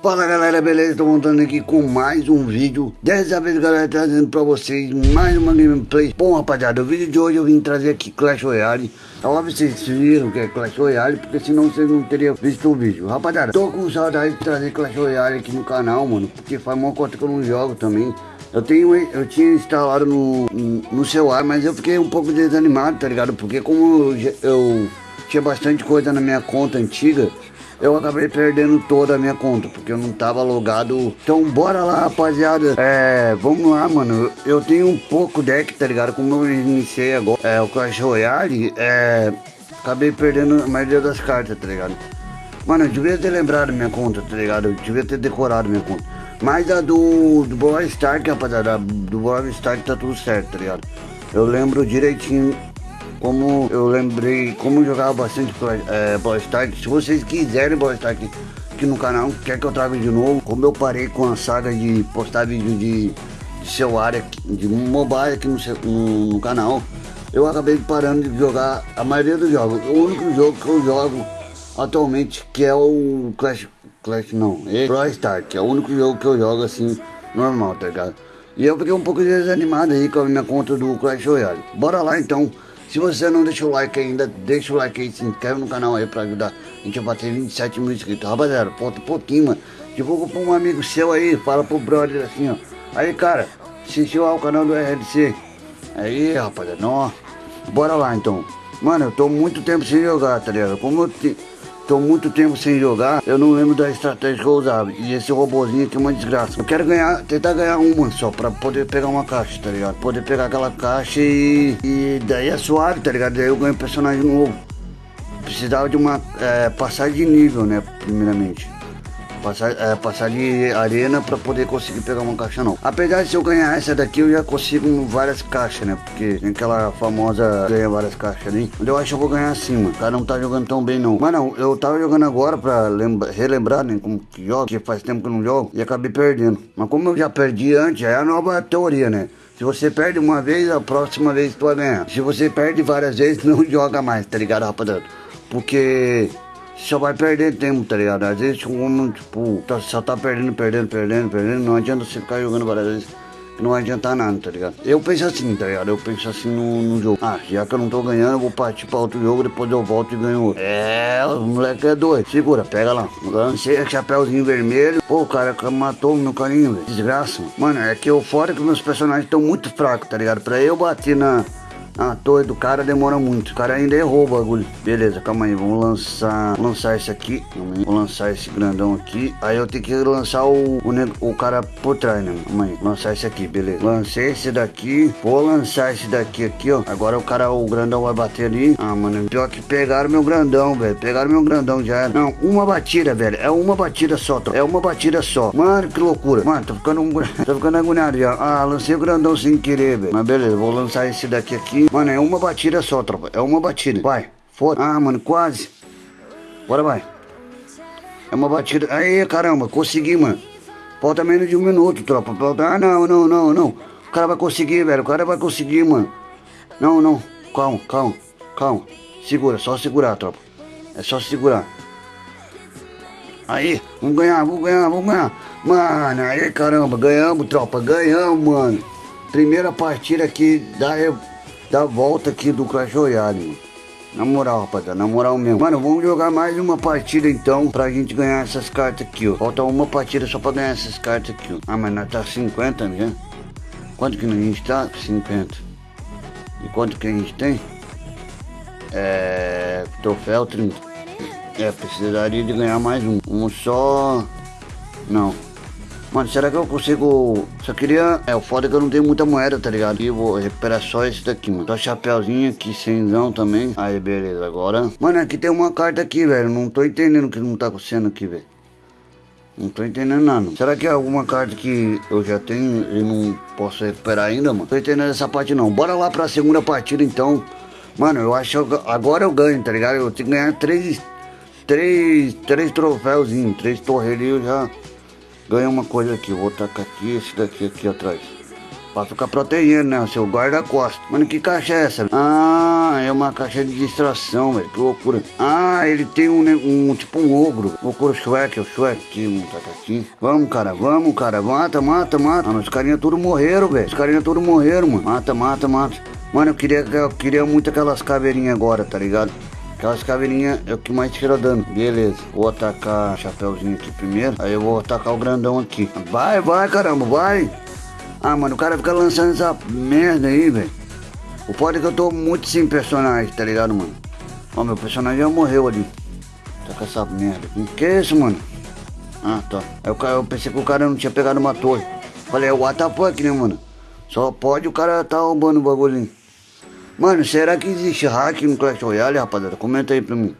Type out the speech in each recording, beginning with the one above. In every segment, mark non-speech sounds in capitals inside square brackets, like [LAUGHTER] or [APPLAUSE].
Fala galera, beleza? Tô montando aqui com mais um vídeo. Dessa vez galera, trazendo pra vocês mais uma gameplay. Bom rapaziada, o vídeo de hoje eu vim trazer aqui Clash Royale. Que vocês viram que é Clash Royale Porque senão vocês não teriam visto o vídeo. Rapaziada, tô com saudade de trazer Clash Royale aqui no canal, mano Porque faz uma conta que eu não jogo também. Eu tenho, eu tinha instalado no, no celular, mas eu fiquei um pouco desanimado, tá ligado? Porque como eu, eu tinha bastante coisa na minha conta antiga eu acabei perdendo toda a minha conta, porque eu não tava logado. Então bora lá, rapaziada. É, vamos lá, mano. Eu tenho um pouco deck, tá ligado? Como eu iniciei agora, é, o Clash Royale, é, acabei perdendo a maioria das cartas, tá ligado? Mano, eu devia ter lembrado minha conta, tá ligado? Eu devia ter decorado minha conta. Mas a do, do Brawl Start, rapaziada, do Brawl Start tá tudo certo, tá ligado? Eu lembro direitinho como eu lembrei, como eu jogava bastante é, Ball Start, se vocês quiserem Ball Start aqui, no canal, quer que eu traga de novo, como eu parei com a saga de postar vídeo de, de celular, de mobile aqui no, no, no canal, eu acabei parando de jogar a maioria dos jogos. O único jogo que eu jogo atualmente que é o Clash, Clash não, é Brawl Stars, que é o único jogo que eu jogo assim, normal, tá ligado? E eu fiquei um pouco desanimado aí com a minha conta do Clash Royale. Bora lá então. Se você não deixou o like ainda, deixa o like aí, se inscreve no canal aí pra ajudar a gente a bater 27 mil inscritos. Rapaziada, falta um pouquinho, mano. Divulga pra um amigo seu aí, fala pro brother assim, ó. Aí, cara, assistiu ao canal do RLC. Aí, rapaziada, não, bora lá então. Mano, eu tô muito tempo sem jogar, tá ligado? Como eu te... Tô muito tempo sem jogar, eu não lembro da estratégia que eu usava. E esse robôzinho aqui é uma desgraça. Eu quero ganhar, tentar ganhar uma só, pra poder pegar uma caixa, tá ligado? Poder pegar aquela caixa e, e daí é suave, tá ligado? Daí eu ganho personagem novo. Precisava de uma é, de nível, né, primeiramente passar, é, passar de arena para poder conseguir pegar uma caixa não. Apesar de se eu ganhar essa daqui, eu já consigo várias caixas, né? Porque tem aquela famosa ganha várias caixas ali. Eu acho que eu vou ganhar mano. O cara não tá jogando tão bem não. Mas não, eu tava jogando agora pra lembra, relembrar, né? Como que joga, que faz tempo que eu não jogo. E acabei perdendo. Mas como eu já perdi antes, é a nova teoria, né? Se você perde uma vez, a próxima vez tu vai ganhar. Se você perde várias vezes, [LAUGHS] não joga mais, tá ligado, rapaziada? Porque só vai perder tempo, tá ligado? Às vezes, como, tipo, tá, só tá perdendo, perdendo, perdendo, perdendo, não adianta você ficar jogando várias vezes. Não adianta nada, tá ligado? Eu penso assim, tá ligado? Eu penso assim no, no jogo. Ah, já que eu não tô ganhando, eu vou partir pra outro jogo, depois eu volto e ganho outro. É, o moleque é doido. Segura, pega lá. Lancei chapéuzinho vermelho. Pô, o cara matou meu carinho, velho. Desgraça. Mano, é que eu fora que meus personagens estão muito fracos, tá ligado? Pra eu bater na a torre do cara demora muito. O cara ainda errou o bagulho. Beleza, calma aí. Vamos lançar. Lançar esse aqui. Vou lançar esse grandão aqui. Aí eu tenho que lançar o, o, o cara por trás, né? Calma aí. Lançar esse aqui, beleza. Lancei esse daqui. Vou lançar esse daqui aqui, ó. Agora o cara, o grandão vai bater ali. Ah, mano. Pior que pegaram meu grandão, velho. Pegaram meu grandão já era. Não, uma batida, velho. É uma batida só, É uma batida só. Mano, que loucura. Mano, tô ficando, um... [LAUGHS] tô ficando agoniado já. Ah, lancei o grandão sem querer, velho. Mas beleza, vou lançar esse daqui aqui. Mano, é uma batida só, tropa. É uma batida. Vai. Foda. Ah, mano, quase. Bora, vai. É uma batida. Aí, caramba, consegui, mano. Falta menos de um minuto, tropa. Falta... Ah, não, não, não, não. O cara vai conseguir, velho. O cara vai conseguir, mano. Não, não. Calma, calma, calma. Segura, só segurar, tropa. É só segurar. Aí, vamos ganhar, vamos ganhar, vamos ganhar. Mano, aí, caramba, ganhamos, tropa. Ganhamos, mano. Primeira partida aqui da da volta aqui do Clash Royale. Na moral, rapaziada, na moral mesmo. Mano, vamos jogar mais uma partida então pra gente ganhar essas cartas aqui, ó. Falta uma partida só pra ganhar essas cartas aqui, ó. Ah, mas nós tá 50 né? Quanto que a gente tá? 50. E quanto que a gente tem? É... Troféu 30. É, precisaria de ganhar mais um. Um só... Não. Mano, será que eu consigo... Só queria... É, o foda é que eu não tenho muita moeda, tá ligado? E vou recuperar só esse daqui, mano. Só chapéuzinho aqui, cenzão também. Aí, beleza, agora... Mano, aqui tem uma carta aqui, velho. Não tô entendendo o que não tá acontecendo aqui, velho. Não tô entendendo nada. Será que é alguma carta que eu já tenho e não posso recuperar ainda, mano? Tô entendendo essa parte não. Bora lá pra segunda partida, então. Mano, eu acho que agora eu ganho, tá ligado? Eu tenho que ganhar três... Três... Três troféuzinhos. Três torreirinhos já ganha uma coisa aqui, vou tacar aqui, esse daqui aqui atrás. Pra ficar protegendo, né? O seu guarda-costas. Mano, que caixa é essa? Ah, é uma caixa de distração, velho. Que loucura. Ah, ele tem um, um tipo um ogro. Ogro Shrek, o Shrek, um tatatinho. Vamos, cara, vamos, cara. Mata, mata, mata. Mano, os carinha tudo morreram, velho. Os carinha tudo morreram, mano. Mata, mata, mata. Mano, eu queria, eu queria muito aquelas caveirinhas agora, tá ligado? Aquelas caveirinhas é o que mais tira dano. Beleza, vou atacar o chapéuzinho aqui primeiro. Aí eu vou atacar o grandão aqui. Vai, vai, caramba, vai. Ah, mano, o cara fica lançando essa merda aí, velho. O foda é que eu tô muito sem personagem, tá ligado, mano? Ó, meu personagem já morreu ali. Tá com essa merda aqui. Que isso, mano? Ah, tá. Aí eu, pensei que o cara não tinha pegado uma torre. Falei, é o WTF, né, mano? Só pode o cara tá roubando o bagulhinho. Mano, será que existe hack no Clash Royale, rapaziada? Comenta aí pra mim.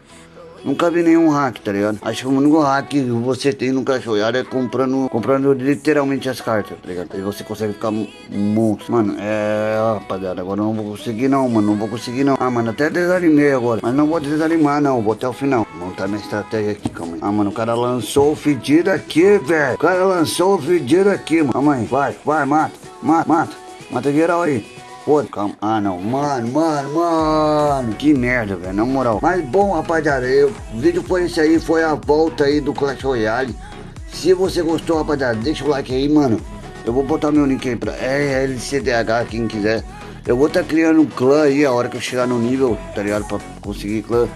Nunca vi nenhum hack, tá ligado? Acho que o único hack que você tem no Clash Royale é comprando, comprando literalmente as cartas, tá ligado? Aí você consegue ficar monstro. Mano, é, rapaziada, agora não vou conseguir não, mano, não vou conseguir não. Ah, mano, até desanimei agora. Mas não vou desanimar não, vou até o final. Vou montar minha estratégia aqui, calma aí. Ah, mano, o cara lançou o fedido aqui, velho. O cara lançou o fedido aqui, mano. Calma aí, vai, vai, mata, mata, mata. Mata geral aí. Calma. Ah, não. Mano, mano, mano. Que merda, velho. Na moral. Mas bom, rapaziada. Eu, o vídeo foi esse aí. Foi a volta aí do Clash Royale. Se você gostou, rapaziada, deixa o like aí, mano. Eu vou botar meu link aí pra RLCDH, quem quiser. Eu vou estar tá criando um clã aí a hora que eu chegar no nível, tá ligado? Pra conseguir clã.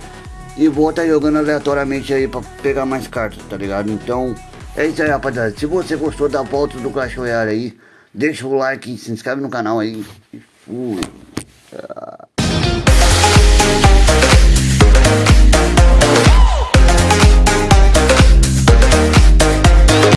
E vou estar tá jogando aleatoriamente aí pra pegar mais cartas, tá ligado? Então, é isso aí, rapaziada. Se você gostou da volta do Clash Royale aí, deixa o like, se inscreve no canal aí. Ui.